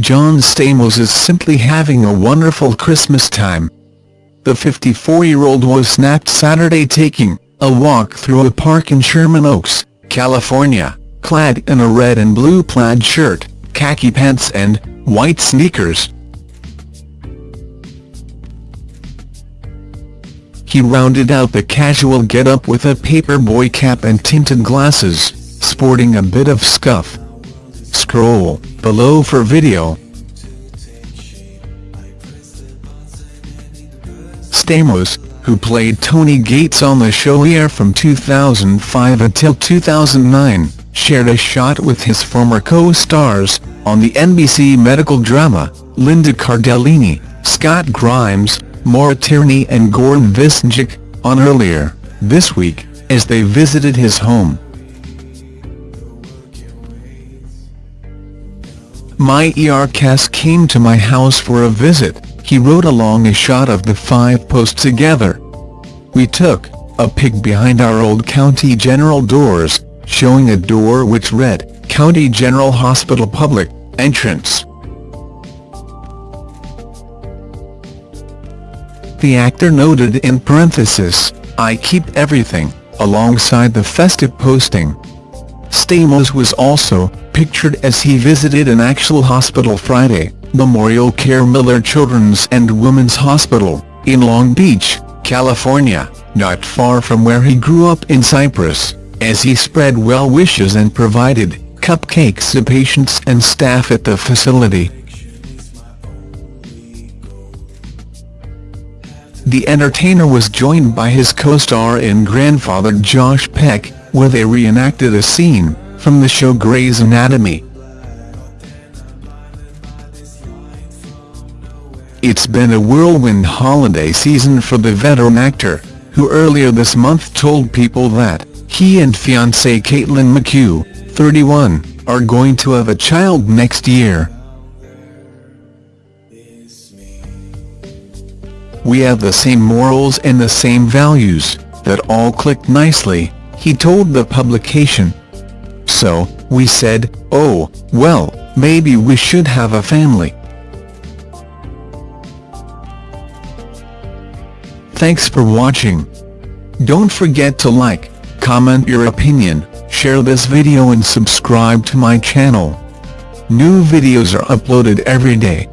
John Stamos is simply having a wonderful Christmas time. The 54-year-old was snapped Saturday taking a walk through a park in Sherman Oaks, California, clad in a red and blue plaid shirt, khaki pants and white sneakers. He rounded out the casual get-up with a paperboy cap and tinted glasses, sporting a bit of scuff. Scroll below for video. Stamos, who played Tony Gates on the show Air from 2005 until 2009, shared a shot with his former co-stars, on the NBC medical drama, Linda Cardellini, Scott Grimes, Maura Tierney and Goran Visnjic, on earlier, this week, as they visited his home. My ER cast came to my house for a visit, he wrote along a shot of the five posts together. We took a peek behind our old County General doors, showing a door which read, County General Hospital Public, Entrance. The actor noted in parenthesis, I keep everything, alongside the festive posting. Stamos was also pictured as he visited an actual hospital Friday, Memorial Care Miller Children's and Women's Hospital, in Long Beach, California, not far from where he grew up in Cypress, as he spread well wishes and provided cupcakes to patients and staff at the facility. The entertainer was joined by his co-star and grandfather Josh Peck, where they reenacted a scene from the show Grey's Anatomy. It's been a whirlwind holiday season for the veteran actor, who earlier this month told People that he and fiancée Caitlin McHugh, 31, are going to have a child next year. We have the same morals and the same values, that all clicked nicely, he told the publication. So, we said, oh, well, maybe we should have a family. Thanks for watching. Don't forget to like, comment your opinion, share this video and subscribe to my channel. New videos are uploaded every day.